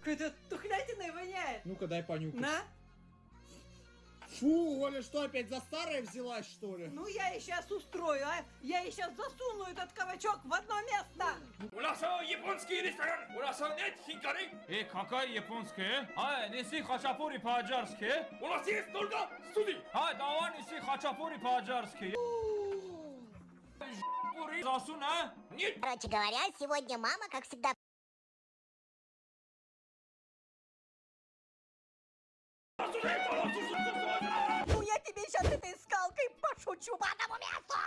Какая-то тухлятиной воняет. Ну-ка, дай понюхать. На. Фу, Оля, что опять за старое взялась, что ли? Ну я ей сейчас устрою, а? Я ей сейчас засуну этот кабачок в одно место. У нас японский ресторан. У нас нет хинкали. Э, какая японская? А, неси хачапури по-аджарски. У нас есть только студии. А, давай неси хачапури по-аджарски. Засун, а? Нет. Короче говоря, сегодня мама, как всегда, guacamole